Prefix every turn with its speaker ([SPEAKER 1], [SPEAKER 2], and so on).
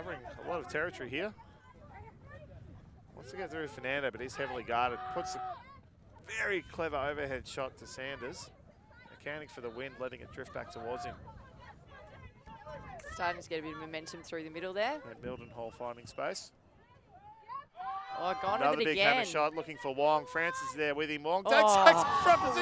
[SPEAKER 1] covering a lot of territory here. Wants to get through Fernando, but he's heavily guarded. Puts a very clever overhead shot to Sanders. Accounting for the wind, letting it drift back towards him.
[SPEAKER 2] Starting to get a bit of momentum through the middle there.
[SPEAKER 1] And Mildenhall finding space.
[SPEAKER 2] Oh, gone
[SPEAKER 1] Another
[SPEAKER 2] it
[SPEAKER 1] big
[SPEAKER 2] again.
[SPEAKER 1] hammer shot looking for Wong. Francis there with him. Wong
[SPEAKER 2] oh.
[SPEAKER 1] takes front position.